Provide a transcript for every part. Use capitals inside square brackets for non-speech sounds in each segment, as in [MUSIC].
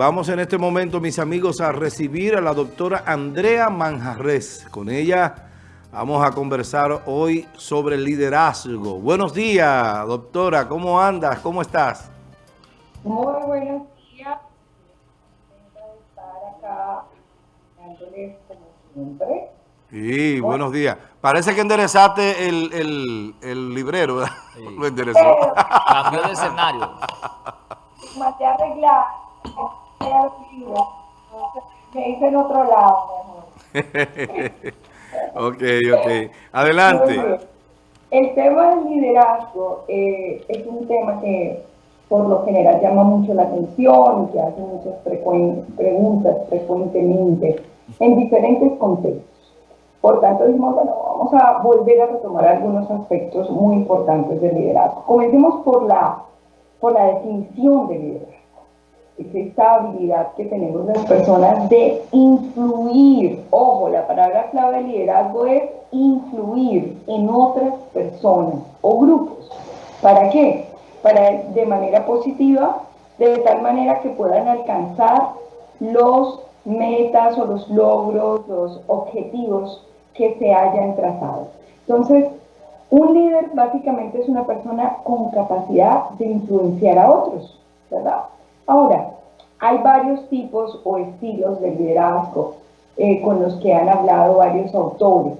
vamos en este momento, mis amigos, a recibir a la doctora Andrea Manjarres. Con ella vamos a conversar hoy sobre liderazgo. Buenos días, doctora. ¿Cómo andas? ¿Cómo estás? Muy buenos días. estar acá como siempre. Sí, buenos días. Parece que enderezaste el, el, el librero, ¿verdad? [LAUGHS] Lo enderezó. Cambió de escenario. A arreglar me hice en otro lado [LAUGHS] ok, ok. Adelante. El tema del liderazgo eh, es un tema que por lo general llama mucho la atención y que hace muchas preguntas frecuentemente en diferentes contextos. Por tanto, dijimos, bueno, vamos a volver a retomar algunos aspectos muy importantes del liderazgo. Comencemos por la, por la definición de liderazgo esta habilidad que tenemos las personas de influir. Ojo, la palabra clave de liderazgo es influir en otras personas o grupos. ¿Para qué? Para de manera positiva, de tal manera que puedan alcanzar los metas o los logros, los objetivos que se hayan trazado. Entonces, un líder básicamente es una persona con capacidad de influenciar a otros, ¿verdad? Ahora, hay varios tipos o estilos de liderazgo eh, con los que han hablado varios autores.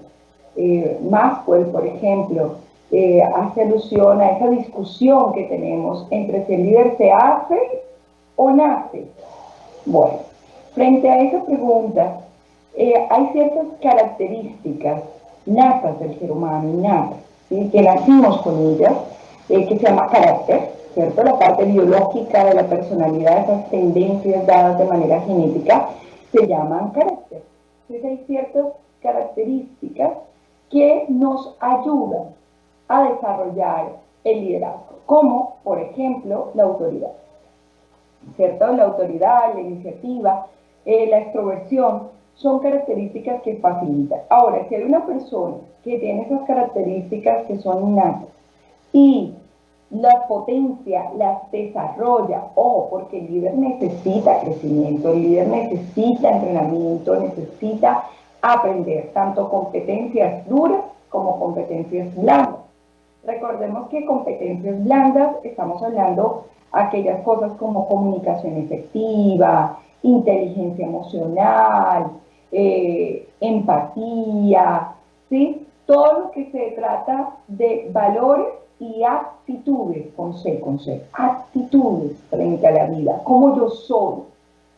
Eh, Maxwell, por ejemplo, eh, hace alusión a esa discusión que tenemos entre si el líder se hace o nace. Bueno, frente a esa pregunta, hay ciertas características natas del ser humano, natas, que nacimos con ellas, que se llama carácter, ¿cierto? La parte biológica de la personalidad, esas tendencias dadas de manera genética, se llaman carácter. Entonces hay ciertas características que nos ayudan a desarrollar el liderazgo, como por ejemplo la autoridad. ¿Cierto? La autoridad, la iniciativa, eh, la extroversión son características que facilitan. Ahora, si hay una persona que tiene esas características que son innatas y la potencia, las desarrolla. Ojo, porque el líder necesita crecimiento, el líder necesita entrenamiento, necesita aprender tanto competencias duras como competencias blandas. Recordemos que competencias blandas estamos hablando aquellas cosas como comunicación efectiva, inteligencia emocional, eh, empatía, ¿sí? Todo lo que se trata de valores y actitudes, con C, con C, actitudes frente a la vida, como yo soy,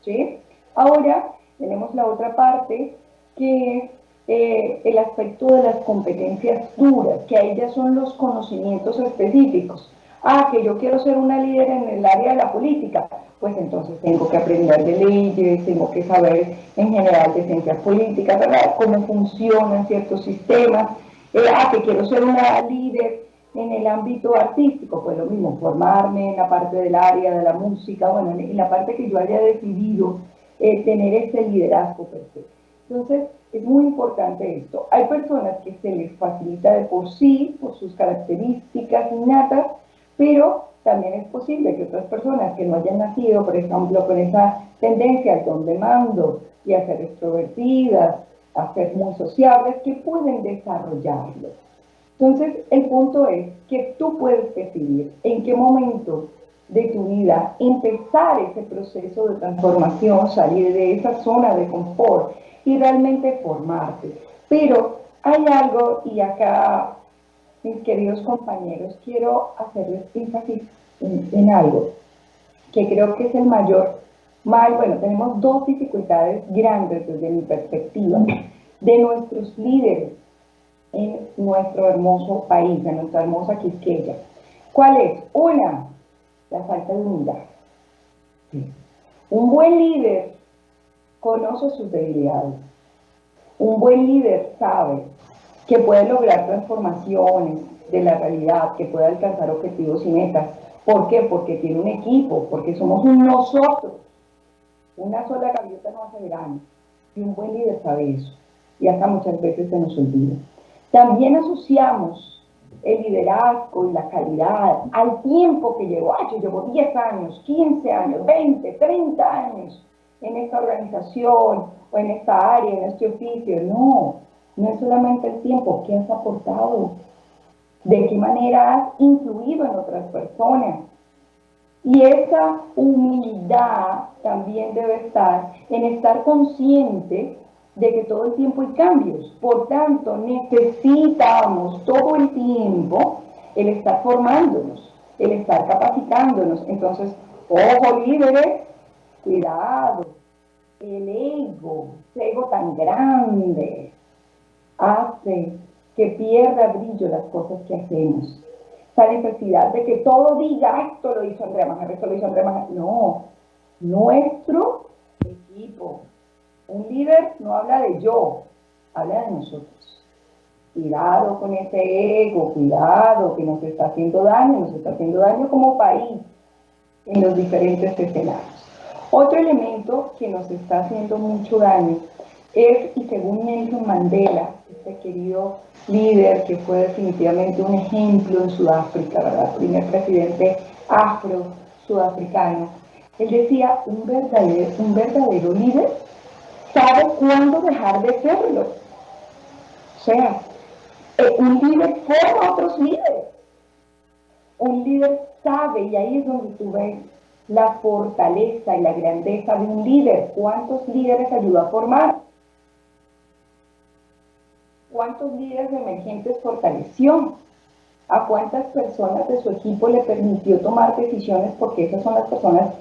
¿sí? Ahora tenemos la otra parte que es eh, el aspecto de las competencias duras, que ahí ya son los conocimientos específicos. Ah, que yo quiero ser una líder en el área de la política, pues entonces tengo que aprender de leyes, tengo que saber en general de ciencias políticas, ¿verdad? Cómo funcionan ciertos sistemas. Eh, ah, que quiero ser una líder en el ámbito artístico, pues lo mismo, formarme en la parte del área de la música, bueno, en la parte que yo haya decidido eh, tener ese liderazgo perfecto. Entonces, es muy importante esto. Hay personas que se les facilita de por sí, por sus características innatas, pero también es posible que otras personas que no hayan nacido, por ejemplo, con esa tendencia al don de mando y a ser extrovertidas, a ser muy sociables, que pueden desarrollarlo. Entonces, el punto es que tú puedes decidir en qué momento de tu vida empezar ese proceso de transformación, salir de esa zona de confort y realmente formarte. Pero hay algo, y acá, mis queridos compañeros, quiero hacerles énfasis en, en algo que creo que es el mayor mal. Bueno, tenemos dos dificultades grandes desde mi perspectiva de nuestros líderes en nuestro hermoso país, en nuestra hermosa Quisqueya. ¿Cuál es? Una, la falta de unidad. Un buen líder conoce sus debilidades. Un buen líder sabe que puede lograr transformaciones de la realidad, que puede alcanzar objetivos y metas. ¿Por qué? Porque tiene un equipo, porque somos un nosotros. Una sola gaviota no hace verano. Y un buen líder sabe eso. Y hasta muchas veces se nos olvida. También asociamos el liderazgo y la calidad al tiempo que llevo. Ay, yo llevo 10 años, 15 años, 20, 30 años en esta organización o en esta área, en este oficio. No, no es solamente el tiempo. ¿Qué has aportado? ¿De qué manera has influido en otras personas? Y esa humildad también debe estar en estar consciente de que todo el tiempo hay cambios. Por tanto, necesitamos todo el tiempo el estar formándonos, el estar capacitándonos. Entonces, ojo líderes, cuidado, el ego, ese ego tan grande, hace que pierda brillo las cosas que hacemos. Esa necesidad de que todo diga, esto lo hizo Andrea Majarre, esto lo hizo Andrea. No, nuestro equipo, un líder no habla de yo, habla de nosotros. Cuidado con ese ego, cuidado que nos está haciendo daño, nos está haciendo daño como país en los diferentes escenarios. Otro elemento que nos está haciendo mucho daño es, y según Nelson Mandela, este querido líder que fue definitivamente un ejemplo en Sudáfrica, ¿verdad? Primer presidente afro-sudafricano, él decía, un verdadero, un verdadero líder sabe cuándo dejar de serlo. O sea, eh, un líder forma a otros líderes. Un líder sabe, y ahí es donde tú ves la fortaleza y la grandeza de un líder. ¿Cuántos líderes ayudó a formar? ¿Cuántos líderes emergentes fortaleció? ¿A cuántas personas de su equipo le permitió tomar decisiones? Porque esas son las personas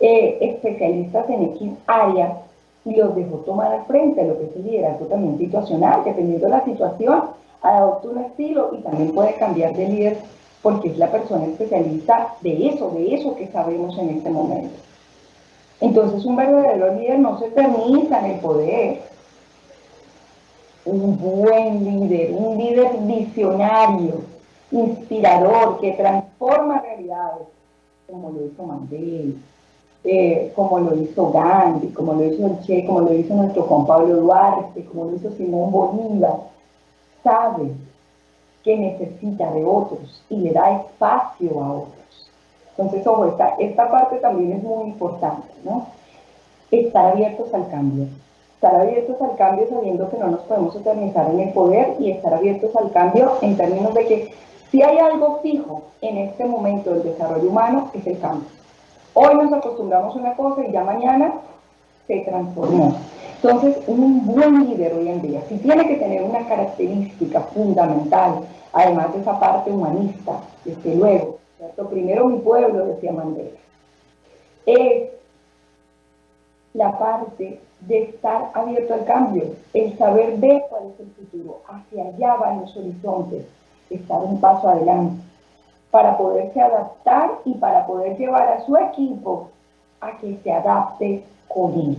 eh, especialistas en X área y los dejó tomar al frente, lo que el liderazgo también situacional, dependiendo de la situación, adopta un estilo y también puede cambiar de líder porque es la persona especialista de eso, de eso que sabemos en este momento. Entonces un verdadero líder no se permita en el poder. Un buen líder, un líder visionario, inspirador, que transforma realidades, como lo hizo Mandela, eh, como lo hizo Gandhi, como lo hizo el Che, como lo hizo nuestro Juan Pablo Duarte, como lo hizo Simón Bolívar, sabe que necesita de otros y le da espacio a otros. Entonces, ojo, esta, esta parte también es muy importante, ¿no? Estar abiertos al cambio. Estar abiertos al cambio sabiendo que no nos podemos eternizar en el poder y estar abiertos al cambio en términos de que si hay algo fijo en este momento del desarrollo humano, es el cambio. Hoy nos acostumbramos a una cosa y ya mañana se transformó. Entonces, un buen líder hoy en día, si tiene que tener una característica fundamental, además de esa parte humanista, desde luego, ¿cierto? primero mi pueblo, decía Mandela, es la parte de estar abierto al cambio, el saber ver cuál es el futuro, hacia allá van los horizontes, estar un paso adelante para poderse adaptar y para poder llevar a su equipo a que se adapte con él.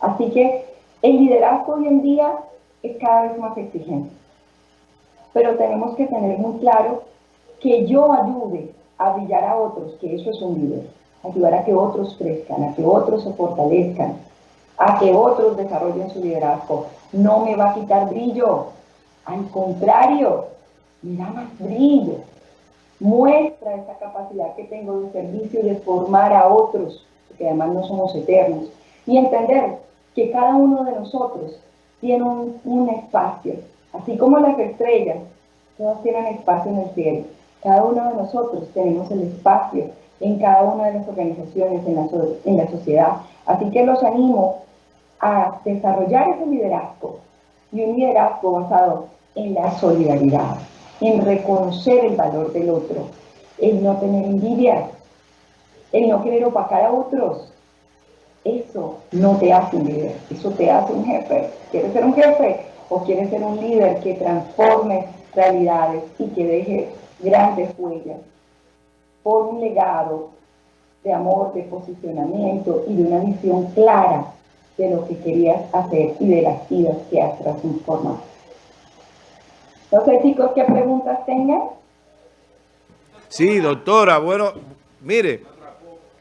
Así que el liderazgo hoy en día es cada vez más exigente. Pero tenemos que tener muy claro que yo ayude a brillar a otros, que eso es un líder. Ayudar a que otros crezcan, a que otros se fortalezcan, a que otros desarrollen su liderazgo. No me va a quitar brillo. Al contrario, me da más brillo muestra esa capacidad que tengo de servicio y de formar a otros, porque además no somos eternos, y entender que cada uno de nosotros tiene un, espacio, así como las estrellas, todas tienen espacio en el cielo, cada uno de nosotros tenemos el espacio en cada una de las organizaciones, en la, en la sociedad. Así que los animo a desarrollar ese liderazgo y un liderazgo basado en la solidaridad en reconocer el valor del otro, el no tener envidia, el no querer opacar a otros. Eso no te hace un líder, eso te hace un jefe. ¿Quieres ser un jefe o quieres ser un líder que transforme realidades y que deje grandes huellas por un legado de amor, de posicionamiento y de una visión clara de lo que querías hacer y de las vidas que has transformado? No sé, chicos, qué preguntas tengan. Sí, doctora, bueno, mire,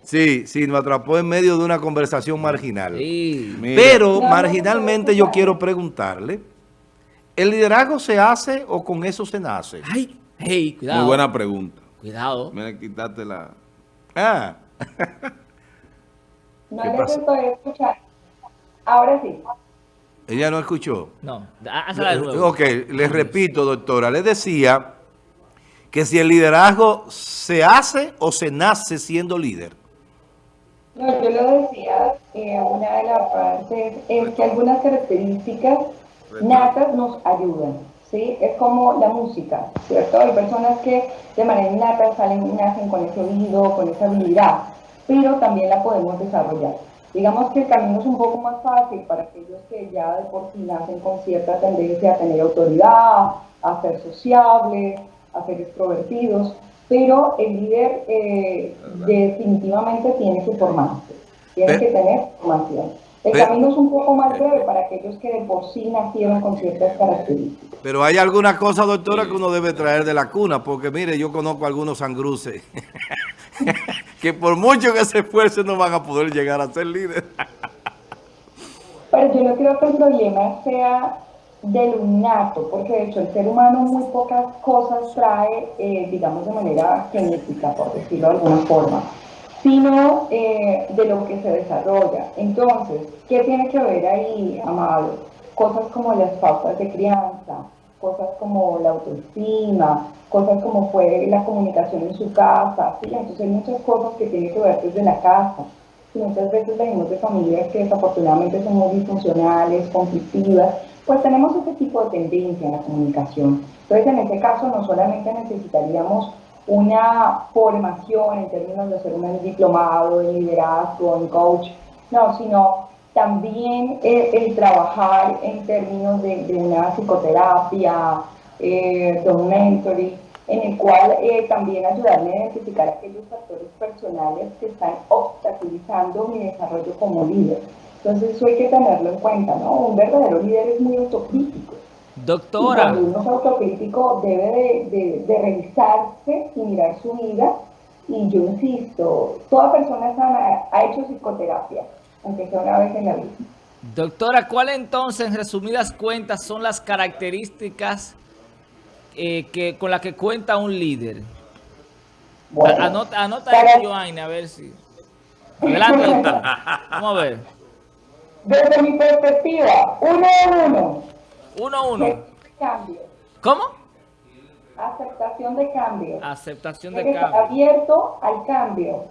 sí, sí, nos atrapó en medio de una conversación marginal. Pero marginalmente yo quiero preguntarle, ¿el liderazgo se hace o con eso se nace? Ay, Hey, cuidado. Muy buena pregunta. Cuidado. Mira, quitaste la... Ah. No ¿Qué les estoy escuchando. Ahora sí. Ella no escuchó. No, hazla de nuevo. Ok, les repito, doctora, les decía que si el liderazgo se hace o se nace siendo líder. No, yo lo decía, eh, una de las partes es que algunas características natas nos ayudan, ¿sí? Es como la música, ¿cierto? Hay personas que de manera innata salen, nacen con ese oído, con esa habilidad, pero también la podemos desarrollar. Digamos que el camino es un poco más fácil para aquellos que ya de por sí nacen con cierta tendencia a tener autoridad, a ser sociables, a ser extrovertidos, pero el líder eh, definitivamente tiene que formarse, tiene que tener formación. El camino es un poco más breve para aquellos que de por sí nacieron con ciertas características. Pero hay alguna cosa, doctora, que uno debe traer de la cuna, porque mire, yo conozco algunos sangruces [LAUGHS] que por mucho que se esfuercen no van a poder llegar a ser líder. Pero yo no creo que el problema sea del innato, porque de hecho el ser humano muy pocas cosas trae, eh, digamos, de manera genética, por decirlo de alguna forma, sino eh, de lo que se desarrolla. Entonces, ¿qué tiene que ver ahí, Amado? Cosas como las pautas de crianza, cosas como la autoestima, cosas como fue la comunicación en su casa. Entonces hay muchas cosas que tienen que ver desde la casa. Y muchas veces venimos de familias que desafortunadamente son muy disfuncionales, conflictivas, pues tenemos ese tipo de tendencia en la comunicación. Entonces, en ese caso, no solamente necesitaríamos una formación en términos de ser un diplomado en liderazgo, en coach, no, sino también el, el trabajar en términos de, de una psicoterapia, eh, de un mentoring, en el cual eh, también ayudarme a identificar aquellos factores personales que están obstaculizando mi desarrollo como líder. Entonces eso hay que tenerlo en cuenta, ¿no? Un verdadero líder es muy autocrítico. Y Doctora, cuando uno es autocrítico debe de, de- de revisarse y mirar su vida. Y yo insisto, toda persona sana ha hecho psicoterapia, aunque la doctora, ¿cuál entonces, en resumidas cuentas, son las características eh, que, con las que cuenta un líder? Bueno, Anota, anota para- esto, Joanne, a ver si... Adelante. Vamos a ver. Desde mi perspectiva, uno a uno, Uno a uno. cambio, ¿Cómo? aceptación de cambio. Aceptación de cambio. abierto al cambio,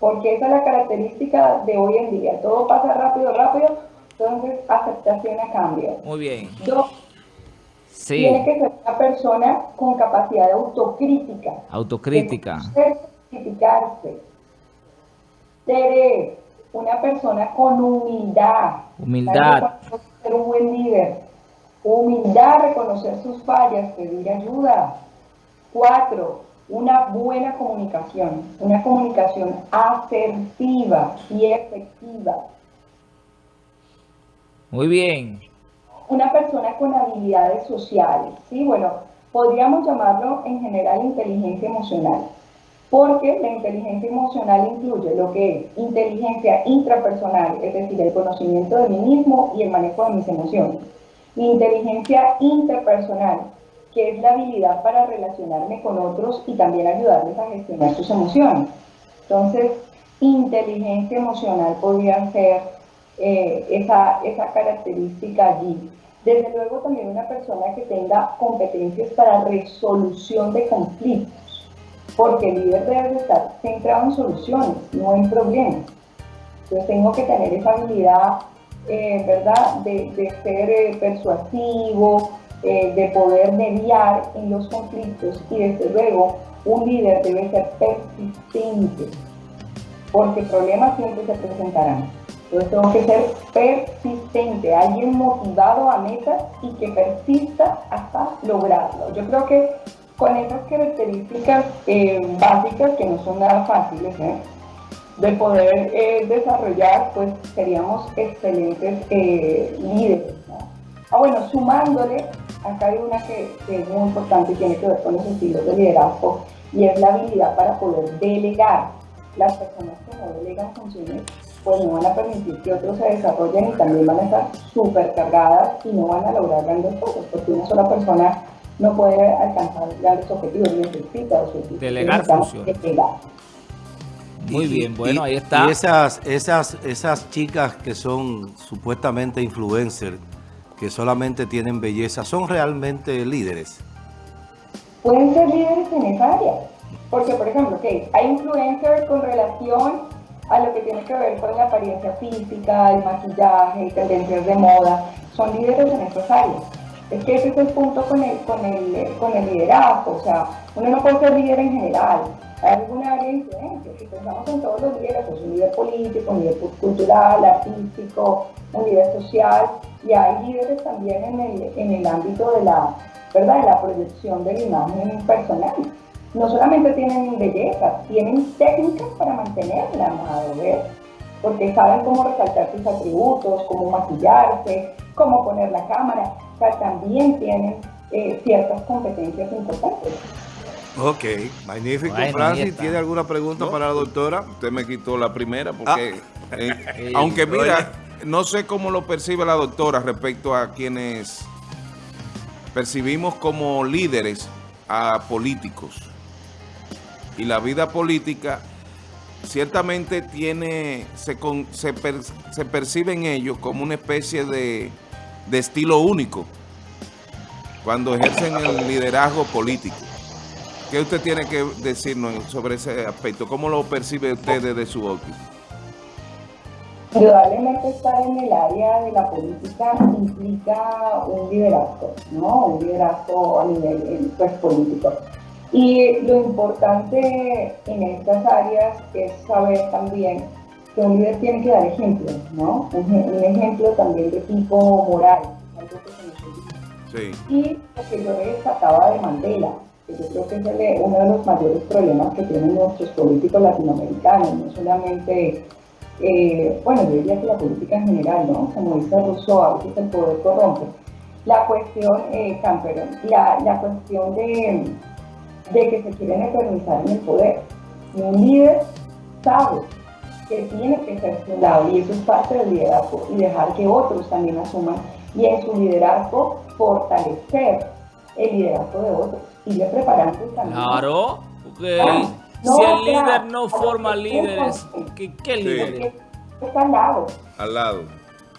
porque esa es la característica de hoy en día. Todo pasa rápido, rápido, entonces aceptación a cambio. Muy bien. Dos, Sí, tiene que ser una persona con capacidad de autocrítica. autocrítica. de criticarse. Tres, una persona con humildad. Humildad. Ser un buen líder. Humildad, reconocer sus fallas, pedir ayuda. Cuatro, una buena comunicación. Una comunicación asertiva y efectiva. Muy bien. una persona con habilidades sociales, ¿sí? Bueno, podríamos llamarlo en general inteligencia emocional, porque la inteligencia emocional incluye lo que es inteligencia intrapersonal, es decir, el conocimiento de mí mismo y el manejo de mis emociones. Inteligencia interpersonal, que es la habilidad para relacionarme con otros y también ayudarles a gestionar sus emociones. Entonces, inteligencia emocional podría ser eh, esa, esa característica allí. Desde luego también una persona que tenga competencias para resolución de conflictos, porque el líder debe estar centrado en soluciones, no en problemas. Entonces tengo que tener esa habilidad, eh, ¿verdad?, de, ser eh, persuasivo, eh, de poder mediar en los conflictos y desde luego un líder debe ser persistente, porque problemas siempre se presentarán. Entonces tengo que ser persistente, alguien motivado a metas y que persista hasta lograrlo. Yo creo que con esas características eh, básicas que no son nada fáciles ¿eh? de poder eh, desarrollar, pues seríamos excelentes líderes. Ah, bueno, sumándole, acá hay una que, que es muy importante y tiene que ver con los estilos de liderazgo y es la habilidad para poder delegar. Las personas que no delegan funciones pues no van a permitir que otros se desarrollen y también van a estar súper cargadas y no van a lograr grandes cosas, porque una sola persona no puede alcanzar grandes objetivos, necesita objetivos. Delegar funciones. Muy bien, bueno, ahí está. Y esas, esas, esas chicas que son supuestamente influencers, que solamente tienen belleza, ¿son realmente líderes? Pueden ser líderes en esa área. Porque, por ejemplo, ¿qué? hay influencers con relación a lo que tiene que ver con la apariencia física, el maquillaje, tendencias de moda. Son líderes en esas áreas. Es que ese es el punto con el, con el, con el liderazgo. O sea, uno no puede ser líder en general alguna área de influencia. Si pensamos en todos los líderes, pues un líder político, un líder cultural, artístico, un líder social, y hay líderes también en el, en el ámbito de la, ¿verdad? de la proyección de la imagen personal. No solamente tienen belleza, tienen técnicas para mantenerla, ver, porque saben cómo resaltar sus atributos, cómo maquillarse, cómo poner la cámara, o sea, también tienen eh, ciertas competencias importantes. Ok, magnífico. Francis, ¿tiene alguna pregunta para la doctora? Usted me quitó la primera porque, ah. eh, [LAUGHS] aunque mira, no sé cómo lo percibe la doctora respecto a quienes percibimos como líderes a políticos. Y la vida política ciertamente tiene, se, se, se percibe en ellos como una especie de, de estilo único cuando ejercen el liderazgo político. ¿Qué usted tiene que decirnos sobre ese aspecto? ¿Cómo lo percibe usted desde su óptica? Indudablemente estar en el área de la política implica un liderazgo, ¿no? Un liderazgo a nivel eh, pues, político. Y lo importante en estas áreas es saber también que un líder tiene que dar ejemplo, ¿no? Un, ejemplo también de tipo moral, algo que se sí. Y lo que yo destacaba de Mandela, yo creo que es uno de los mayores problemas que tienen nuestros políticos latinoamericanos, no solamente, eh, bueno, yo diría que la política en general, ¿no? Como dice Rousseau, a veces el poder corrompe. La cuestión, eh, la, la, cuestión de, de que se quieren eternizar en el poder. Un líder sabe que tiene que ser su lado y eso es parte del liderazgo y dejar que otros también asuman y en su liderazgo fortalecer el liderazgo de otros y preparando el camino. Claro, porque ah, si el líder no forma líderes, ¿qué, qué líderes? Está al lado. Al lado,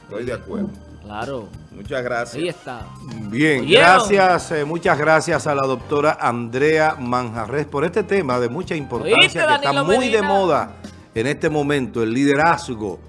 estoy de acuerdo. Claro. Muchas gracias. Ahí está. Bien, gracias, eh, muchas gracias a la doctora Andrea Manjarres por este tema de mucha importancia que está muy de moda en este momento, el liderazgo.